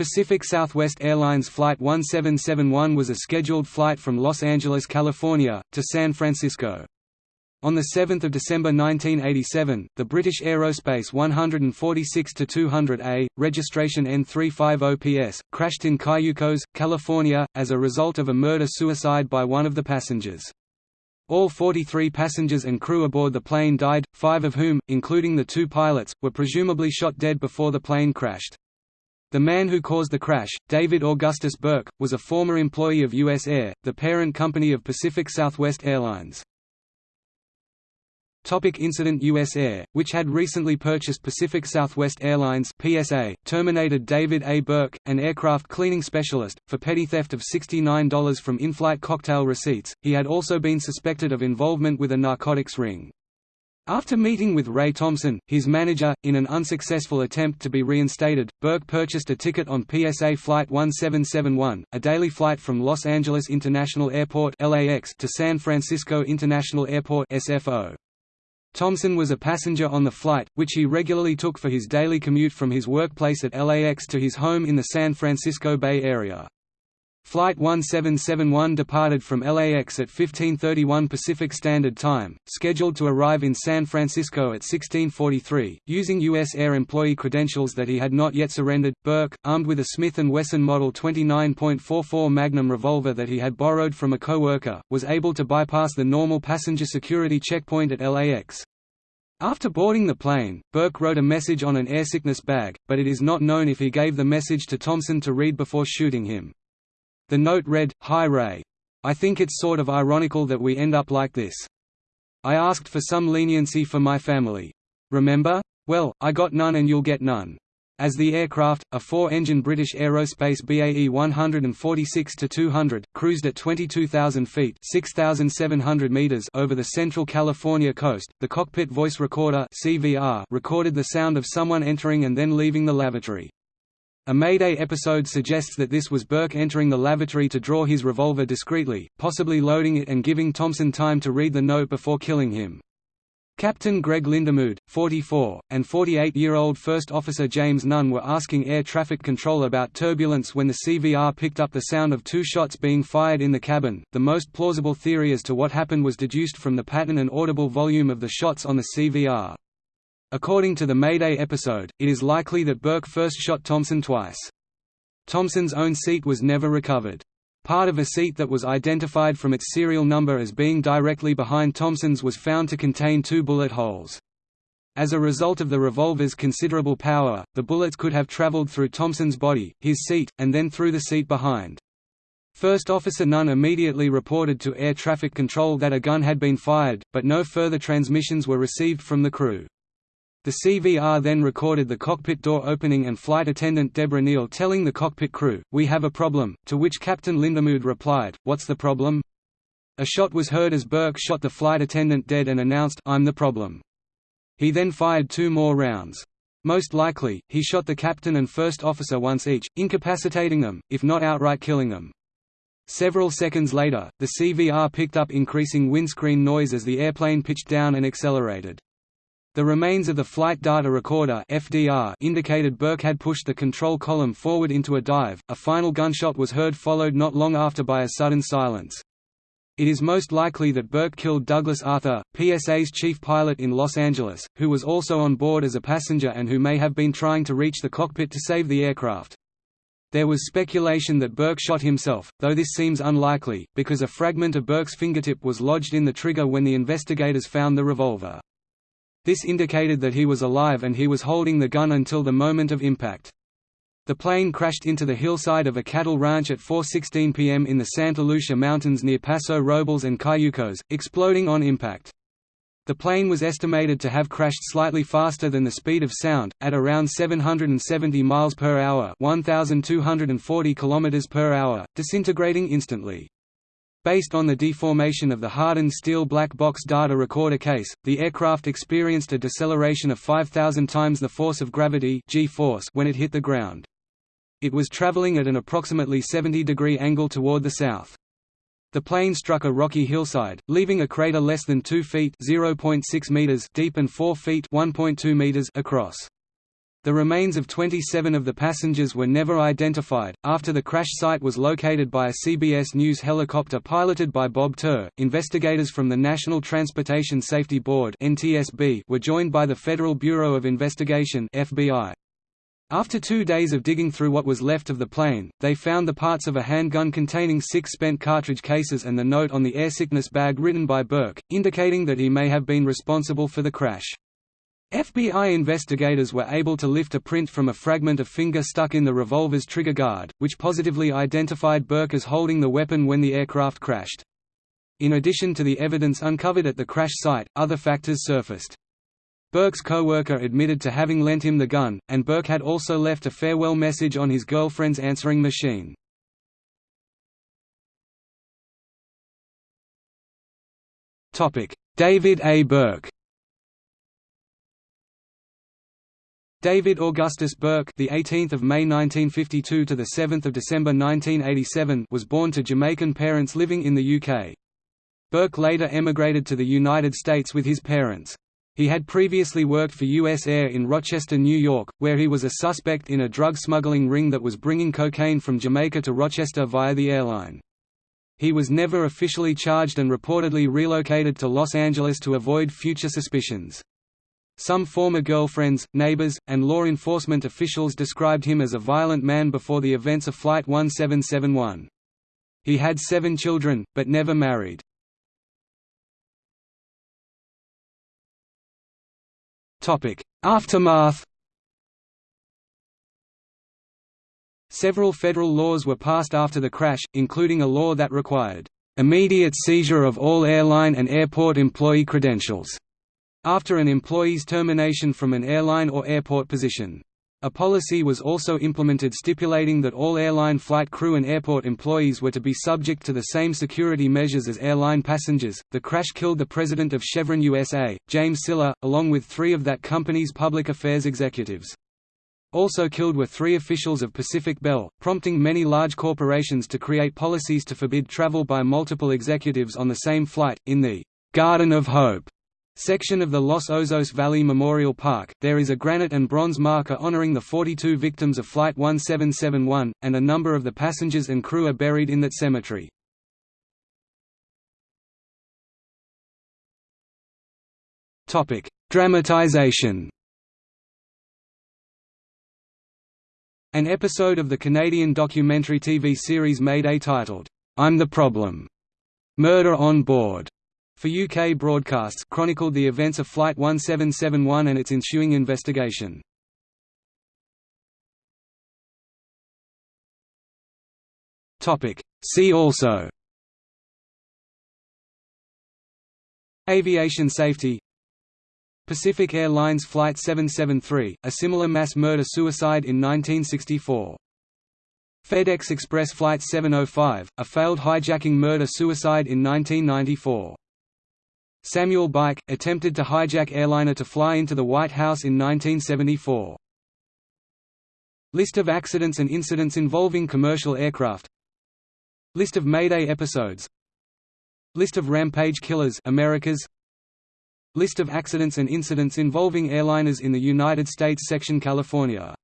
Pacific Southwest Airlines Flight 1771 was a scheduled flight from Los Angeles, California, to San Francisco. On 7 December 1987, the British Aerospace 146-200A, registration N350PS, crashed in Cayucos, California, as a result of a murder-suicide by one of the passengers. All 43 passengers and crew aboard the plane died, five of whom, including the two pilots, were presumably shot dead before the plane crashed. The man who caused the crash, David Augustus Burke, was a former employee of U.S. Air, the parent company of Pacific Southwest Airlines. Topic incident U.S. Air, which had recently purchased Pacific Southwest Airlines PSA, terminated David A. Burke, an aircraft cleaning specialist, for petty theft of $69 from in-flight cocktail receipts. He had also been suspected of involvement with a narcotics ring. After meeting with Ray Thompson, his manager, in an unsuccessful attempt to be reinstated, Burke purchased a ticket on PSA Flight 1771, a daily flight from Los Angeles International Airport (LAX) to San Francisco International Airport (SFO). Thompson was a passenger on the flight, which he regularly took for his daily commute from his workplace at LAX to his home in the San Francisco Bay Area. Flight 1771 departed from LAX at 1531 Pacific Standard Time, scheduled to arrive in San Francisco at 1643, using U.S. Air employee credentials that he had not yet surrendered. Burke, armed with a Smith & Wesson Model 29.44 Magnum revolver that he had borrowed from a co-worker, was able to bypass the normal passenger security checkpoint at LAX. After boarding the plane, Burke wrote a message on an airsickness bag, but it is not known if he gave the message to Thompson to read before shooting him. The note read, Hi Ray. I think it's sort of ironical that we end up like this. I asked for some leniency for my family. Remember? Well, I got none and you'll get none. As the aircraft, a four-engine British Aerospace BAE 146-200, cruised at 22,000 feet (6,700 meters over the central California coast, the cockpit voice recorder CVR recorded the sound of someone entering and then leaving the lavatory. A Mayday episode suggests that this was Burke entering the lavatory to draw his revolver discreetly, possibly loading it and giving Thompson time to read the note before killing him. Captain Greg Lindamood, 44, and 48-year-old First Officer James Nunn were asking air traffic control about turbulence when the CVR picked up the sound of two shots being fired in the cabin. The most plausible theory as to what happened was deduced from the pattern and audible volume of the shots on the CVR. According to the Mayday episode, it is likely that Burke first shot Thompson twice. Thompson's own seat was never recovered. Part of a seat that was identified from its serial number as being directly behind Thompson's was found to contain two bullet holes. As a result of the revolver's considerable power, the bullets could have traveled through Thompson's body, his seat, and then through the seat behind. First Officer Nunn immediately reported to air traffic control that a gun had been fired, but no further transmissions were received from the crew. The CVR then recorded the cockpit door opening and flight attendant Deborah Neal telling the cockpit crew, We have a problem, to which Captain Lindamood replied, What's the problem? A shot was heard as Burke shot the flight attendant dead and announced, I'm the problem. He then fired two more rounds. Most likely, he shot the captain and first officer once each, incapacitating them, if not outright killing them. Several seconds later, the CVR picked up increasing windscreen noise as the airplane pitched down and accelerated. The remains of the flight data recorder (FDR) indicated Burke had pushed the control column forward into a dive. A final gunshot was heard followed not long after by a sudden silence. It is most likely that Burke killed Douglas Arthur, PSA's chief pilot in Los Angeles, who was also on board as a passenger and who may have been trying to reach the cockpit to save the aircraft. There was speculation that Burke shot himself, though this seems unlikely, because a fragment of Burke's fingertip was lodged in the trigger when the investigators found the revolver. This indicated that he was alive and he was holding the gun until the moment of impact. The plane crashed into the hillside of a cattle ranch at 4.16 p.m. in the Santa Lucia Mountains near Paso Robles and Cayucos, exploding on impact. The plane was estimated to have crashed slightly faster than the speed of sound, at around 770 miles per hour, 1240 kilometers per hour, disintegrating instantly. Based on the deformation of the hardened steel black box data recorder case, the aircraft experienced a deceleration of 5,000 times the force of gravity g-force when it hit the ground. It was traveling at an approximately 70-degree angle toward the south. The plane struck a rocky hillside, leaving a crater less than 2 feet (0.6 meters) deep and 4 feet (1.2 meters) across. The remains of 27 of the passengers were never identified. After the crash site was located by a CBS News helicopter piloted by Bob Tur, investigators from the National Transportation Safety Board (NTSB) were joined by the Federal Bureau of Investigation (FBI). After two days of digging through what was left of the plane, they found the parts of a handgun containing six spent cartridge cases and the note on the airsickness bag written by Burke, indicating that he may have been responsible for the crash. FBI investigators were able to lift a print from a fragment of finger stuck in the revolver's trigger guard, which positively identified Burke as holding the weapon when the aircraft crashed. In addition to the evidence uncovered at the crash site, other factors surfaced. Burke's co-worker admitted to having lent him the gun, and Burke had also left a farewell message on his girlfriend's answering machine. David A. Burke David Augustus Burke, the 18th of May 1952 to the 7th of December 1987, was born to Jamaican parents living in the UK. Burke later emigrated to the United States with his parents. He had previously worked for U.S. Air in Rochester, New York, where he was a suspect in a drug smuggling ring that was bringing cocaine from Jamaica to Rochester via the airline. He was never officially charged and reportedly relocated to Los Angeles to avoid future suspicions. Some former girlfriends, neighbors, and law enforcement officials described him as a violent man before the events of Flight 1771. He had seven children, but never married. Aftermath Several federal laws were passed after the crash, including a law that required immediate seizure of all airline and airport employee credentials after an employee's termination from an airline or airport position. A policy was also implemented stipulating that all airline flight crew and airport employees were to be subject to the same security measures as airline passengers. The crash killed the president of Chevron USA, James Sylla, along with three of that company's public affairs executives. Also killed were three officials of Pacific Bell, prompting many large corporations to create policies to forbid travel by multiple executives on the same flight. In the Garden of Hope section of the Los Osos Valley Memorial Park, there is a granite and bronze marker honoring the 42 victims of Flight 1771, and a number of the passengers and crew are buried in that cemetery. Dramatization An episode of the Canadian documentary TV series Mayday titled, I'm the Problem. Murder on Board for UK broadcasts chronicled the events of Flight 1771 and its ensuing investigation. See also. Aviation safety. Pacific Airlines Flight 773, a similar mass murder-suicide in 1964 FedEx Express Flight 705, a failed hijacking murder-suicide in 1994 Samuel Byck, attempted to hijack airliner to fly into the White House in 1974. List of accidents and incidents involving commercial aircraft. List of Mayday episodes. List of Rampage Killers Americas. List of accidents and incidents involving airliners in the United States Section California